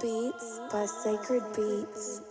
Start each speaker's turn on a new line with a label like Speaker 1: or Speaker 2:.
Speaker 1: Beats by Sacred Beats.